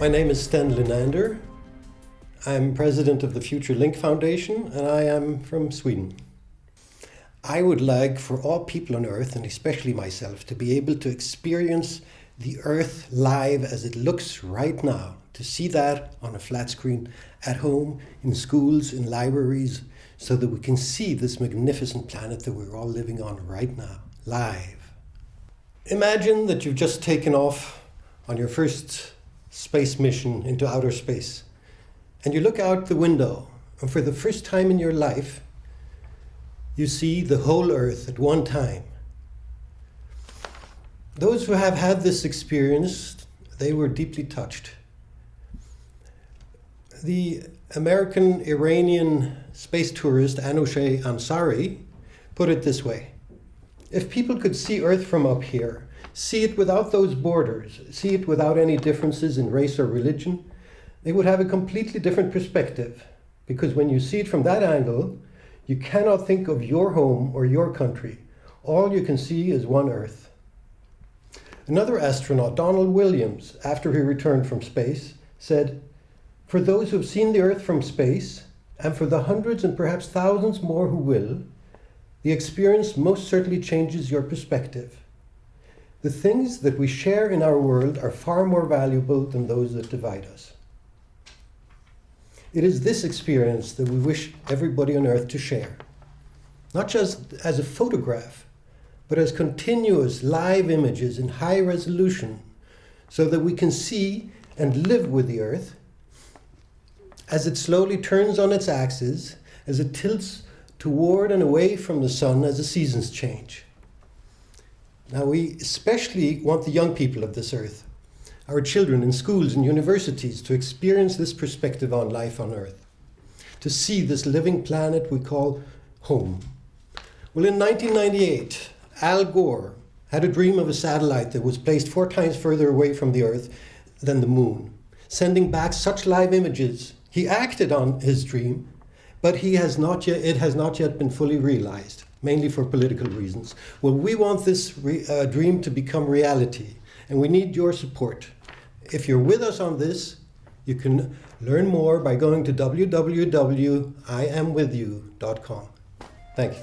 My name is Sten Linander. I'm president of the Future Link Foundation and I am from Sweden. I would like for all people on Earth, and especially myself, to be able to experience the Earth live as it looks right now, to see that on a flat screen at home, in schools, in libraries, so that we can see this magnificent planet that we're all living on right now, live. Imagine that you've just taken off on your first space mission into outer space. And you look out the window, and for the first time in your life, you see the whole Earth at one time. Those who have had this experience, they were deeply touched. The American Iranian space tourist Anousheh Ansari put it this way. If people could see Earth from up here, see it without those borders, see it without any differences in race or religion, they would have a completely different perspective. Because when you see it from that angle, you cannot think of your home or your country. All you can see is one Earth. Another astronaut, Donald Williams, after he returned from space, said, For those who have seen the Earth from space, and for the hundreds and perhaps thousands more who will, the experience most certainly changes your perspective. The things that we share in our world are far more valuable than those that divide us. It is this experience that we wish everybody on earth to share. Not just as a photograph, but as continuous live images in high resolution so that we can see and live with the earth as it slowly turns on its axis, as it tilts toward and away from the sun as the seasons change. Now we especially want the young people of this earth, our children in schools and universities to experience this perspective on life on earth, to see this living planet we call home. Well, in 1998, Al Gore had a dream of a satellite that was placed four times further away from the earth than the moon, sending back such live images. He acted on his dream, but he has not yet, it has not yet been fully realized mainly for political reasons. Well, we want this uh, dream to become reality, and we need your support. If you're with us on this, you can learn more by going to www.iamwithyou.com. Thank you.